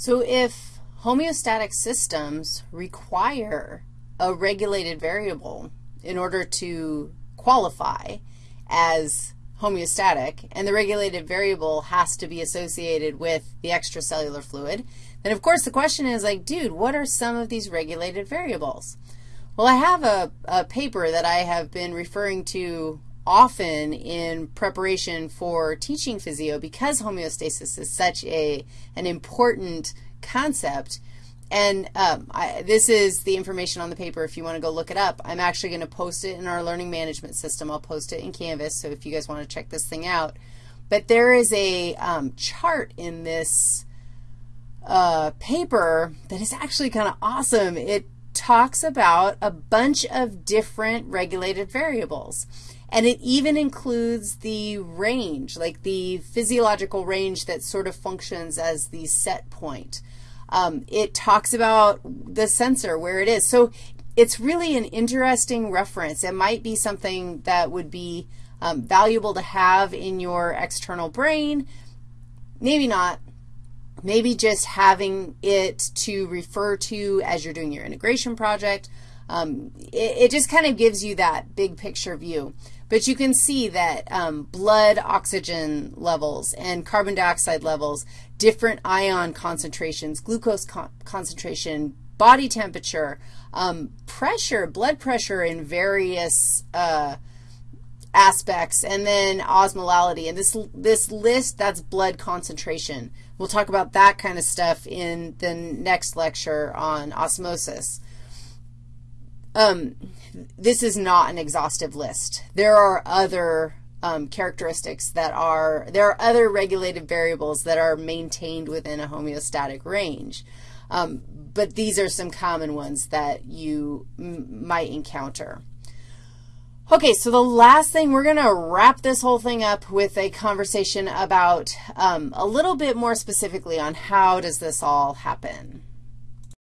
So if homeostatic systems require a regulated variable in order to qualify as homeostatic, and the regulated variable has to be associated with the extracellular fluid, then of course the question is like, dude, what are some of these regulated variables? Well, I have a, a paper that I have been referring to often in preparation for teaching physio because homeostasis is such a, an important concept. And um, I, this is the information on the paper if you want to go look it up. I'm actually going to post it in our learning management system. I'll post it in Canvas, so if you guys want to check this thing out. But there is a um, chart in this uh, paper that is actually kind of awesome. It talks about a bunch of different regulated variables. And it even includes the range, like the physiological range that sort of functions as the set point. Um, it talks about the sensor, where it is. So it's really an interesting reference. It might be something that would be um, valuable to have in your external brain. Maybe not. Maybe just having it to refer to as you're doing your integration project. Um, it, it, just kind of gives you that big picture view. But you can see that um, blood oxygen levels and carbon dioxide levels, different ion concentrations, glucose con concentration, body temperature, um, pressure, blood pressure in various uh, aspects, and then osmolality. And this, this list, that's blood concentration. We'll talk about that kind of stuff in the next lecture on osmosis. Um, this is not an exhaustive list. There are other um, characteristics that are, there are other regulated variables that are maintained within a homeostatic range. Um, but these are some common ones that you might encounter. Okay, so the last thing, we're going to wrap this whole thing up with a conversation about um, a little bit more specifically on how does this all happen.